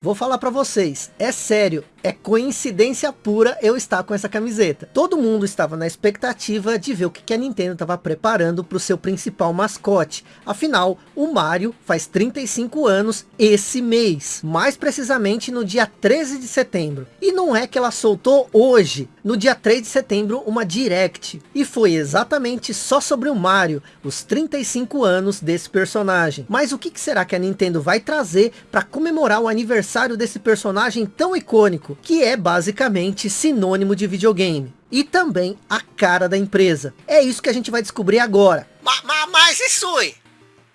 Vou falar para vocês, é sério, é coincidência pura eu estar com essa camiseta. Todo mundo estava na expectativa de ver o que a Nintendo estava preparando para o seu principal mascote. Afinal, o Mario faz 35 anos esse mês, mais precisamente no dia 13 de setembro. E não é que ela soltou hoje, no dia 3 de setembro, uma Direct. E foi exatamente só sobre o Mario, os 35 anos desse personagem. Mas o que será que a Nintendo vai trazer para comemorar o aniversário desse personagem tão icônico, que é basicamente sinônimo de videogame. E também a cara da empresa. É isso que a gente vai descobrir agora. Mas, mas, mas isso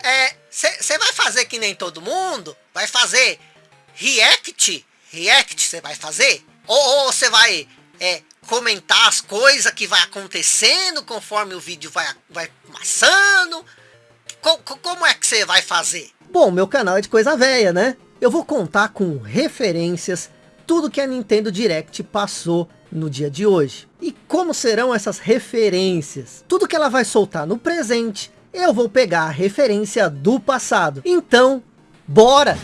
é, você vai fazer que nem todo mundo? Vai fazer react? React você vai fazer? Ou você vai é, comentar as coisas que vai acontecendo conforme o vídeo vai, vai passando? Co como é que você vai fazer? Bom, meu canal é de coisa velha, né? eu vou contar com referências tudo que a Nintendo Direct passou no dia de hoje. E como serão essas referências? Tudo que ela vai soltar no presente, eu vou pegar a referência do passado. Então, bora!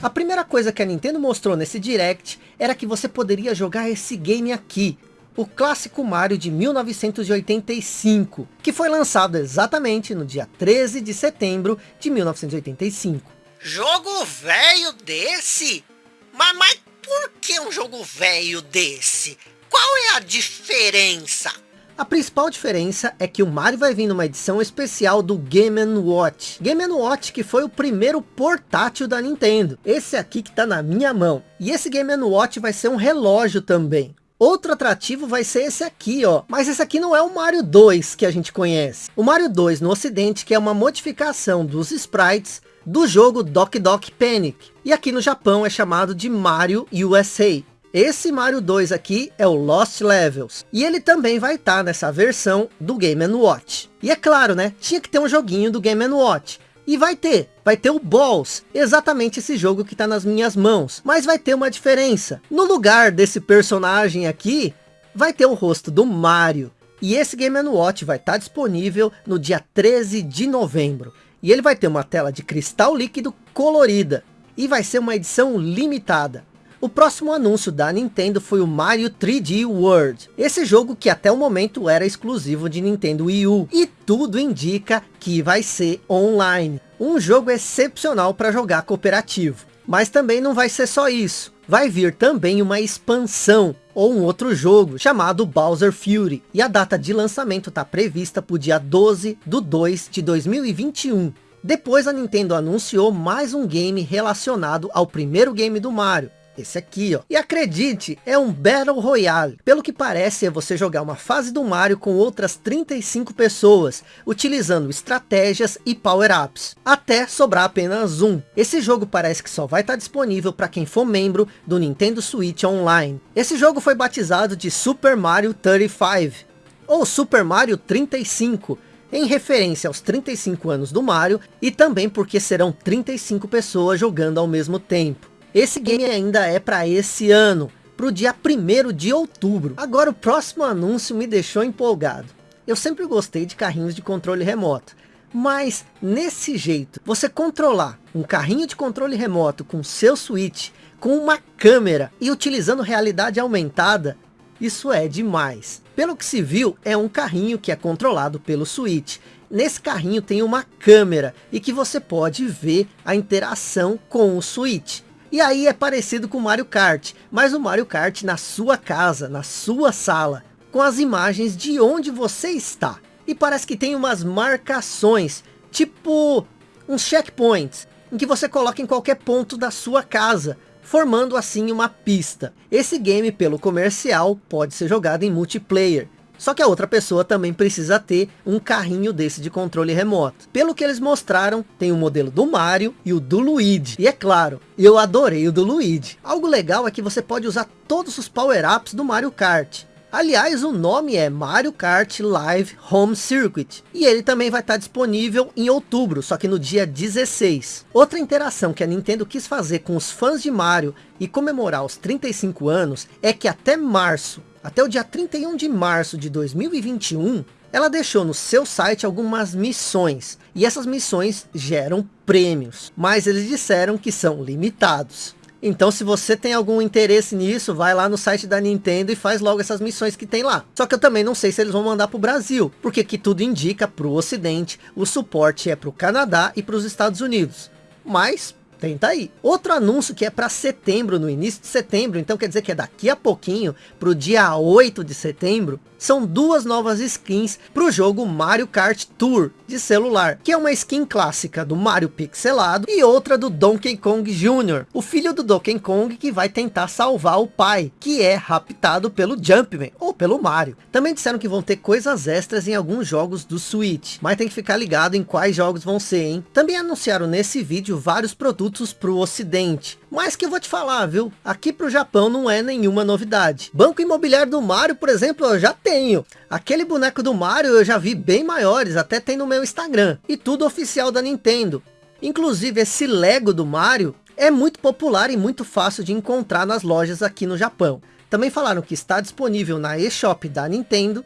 A primeira coisa que a Nintendo mostrou nesse Direct era que você poderia jogar esse game aqui, o clássico Mario de 1985, que foi lançado exatamente no dia 13 de setembro de 1985. Jogo velho desse? Mas, mas por que um jogo velho desse? Qual é a diferença? A principal diferença é que o Mario vai vir numa edição especial do Game Watch. Game Watch que foi o primeiro portátil da Nintendo. Esse aqui que está na minha mão. E esse Game Watch vai ser um relógio também. Outro atrativo vai ser esse aqui, ó. Mas esse aqui não é o Mario 2 que a gente conhece. O Mario 2 no ocidente, que é uma modificação dos sprites do jogo Doc Doc Panic. E aqui no Japão é chamado de Mario USA. Esse Mario 2 aqui é o Lost Levels. E ele também vai estar tá nessa versão do Game Watch. E é claro, né? Tinha que ter um joguinho do Game Watch. E vai ter, vai ter o Balls, exatamente esse jogo que está nas minhas mãos. Mas vai ter uma diferença. No lugar desse personagem aqui, vai ter o rosto do Mario. E esse Game Watch vai estar tá disponível no dia 13 de novembro. E ele vai ter uma tela de cristal líquido colorida. E vai ser uma edição limitada. O próximo anúncio da Nintendo foi o Mario 3D World. Esse jogo que até o momento era exclusivo de Nintendo Wii U. E tudo indica que vai ser online. Um jogo excepcional para jogar cooperativo. Mas também não vai ser só isso. Vai vir também uma expansão ou um outro jogo chamado Bowser Fury. E a data de lançamento está prevista para o dia 12 do 2 de 2021. Depois a Nintendo anunciou mais um game relacionado ao primeiro game do Mario, esse aqui, ó. E acredite, é um Battle Royale. Pelo que parece, é você jogar uma fase do Mario com outras 35 pessoas, utilizando estratégias e power-ups, até sobrar apenas um. Esse jogo parece que só vai estar disponível para quem for membro do Nintendo Switch Online. Esse jogo foi batizado de Super Mario 35, ou Super Mario 35, em referência aos 35 anos do Mario, e também porque serão 35 pessoas jogando ao mesmo tempo. Esse game ainda é para esse ano, para o dia 1 de outubro. Agora o próximo anúncio me deixou empolgado. Eu sempre gostei de carrinhos de controle remoto. Mas nesse jeito, você controlar um carrinho de controle remoto com seu Switch, com uma câmera e utilizando realidade aumentada, isso é demais. Pelo que se viu, é um carrinho que é controlado pelo Switch. Nesse carrinho tem uma câmera e que você pode ver a interação com o Switch. E aí é parecido com Mario Kart, mas o Mario Kart na sua casa, na sua sala, com as imagens de onde você está. E parece que tem umas marcações, tipo uns checkpoints, em que você coloca em qualquer ponto da sua casa, formando assim uma pista. Esse game pelo comercial pode ser jogado em multiplayer, só que a outra pessoa também precisa ter um carrinho desse de controle remoto. Pelo que eles mostraram, tem o modelo do Mario e o do Luigi. E é claro, eu adorei o do Luigi. Algo legal é que você pode usar todos os power-ups do Mario Kart. Aliás, o nome é Mario Kart Live Home Circuit. E ele também vai estar disponível em outubro, só que no dia 16. Outra interação que a Nintendo quis fazer com os fãs de Mario e comemorar os 35 anos é que até março, até o dia 31 de março de 2021, ela deixou no seu site algumas missões. E essas missões geram prêmios. Mas eles disseram que são limitados. Então se você tem algum interesse nisso, vai lá no site da Nintendo e faz logo essas missões que tem lá. Só que eu também não sei se eles vão mandar para o Brasil, porque que tudo indica para o Ocidente, o suporte é para o Canadá e para os Estados Unidos. Mas Tenta aí. Outro anúncio que é para setembro, no início de setembro, então quer dizer que é daqui a pouquinho, para o dia 8 de setembro, são duas novas skins para o jogo Mario Kart Tour de celular, que é uma skin clássica do Mario pixelado e outra do Donkey Kong Jr., o filho do Donkey Kong que vai tentar salvar o pai, que é raptado pelo Jumpman, ou pelo Mario. Também disseram que vão ter coisas extras em alguns jogos do Switch, mas tem que ficar ligado em quais jogos vão ser, hein? Também anunciaram nesse vídeo vários produtos produtos para o ocidente. Mas que eu vou te falar, viu? Aqui para o Japão não é nenhuma novidade. Banco imobiliário do Mario, por exemplo, eu já tenho. Aquele boneco do Mario eu já vi bem maiores, até tem no meu Instagram. E tudo oficial da Nintendo. Inclusive esse Lego do Mario é muito popular e muito fácil de encontrar nas lojas aqui no Japão. Também falaram que está disponível na eShop da Nintendo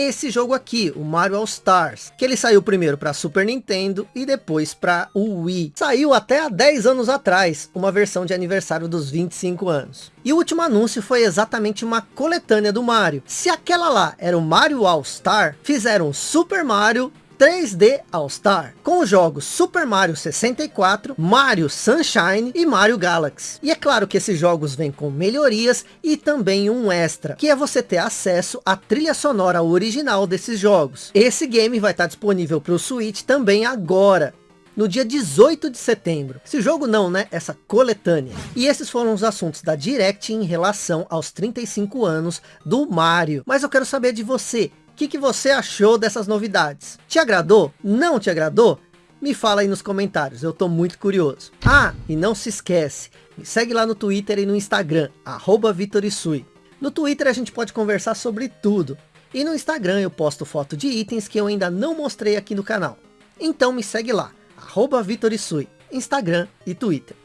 esse jogo aqui, o Mario All Stars, que ele saiu primeiro para Super Nintendo e depois para o Wii. Saiu até há 10 anos atrás, uma versão de aniversário dos 25 anos. E o último anúncio foi exatamente uma coletânea do Mario. Se aquela lá era o Mario All Star, fizeram Super Mario 3D All-Star, com os jogos Super Mario 64, Mario Sunshine e Mario Galaxy. E é claro que esses jogos vêm com melhorias e também um extra, que é você ter acesso à trilha sonora original desses jogos. Esse game vai estar disponível para o Switch também agora, no dia 18 de setembro. Esse jogo não, né? Essa coletânea. E esses foram os assuntos da Direct em relação aos 35 anos do Mario. Mas eu quero saber de você que, que você achou dessas novidades? Te agradou? Não te agradou? Me fala aí nos comentários, eu tô muito curioso. Ah, e não se esquece, me segue lá no Twitter e no Instagram, arroba Vitorisui. No Twitter a gente pode conversar sobre tudo. E no Instagram eu posto foto de itens que eu ainda não mostrei aqui no canal. Então me segue lá, arroba Vitorisui, Instagram e Twitter.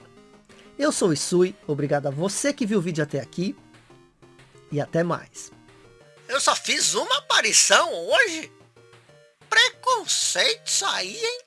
Eu sou o Isui, obrigado a você que viu o vídeo até aqui. E até mais. Eu só fiz uma aparição hoje? Preconceito isso aí, hein?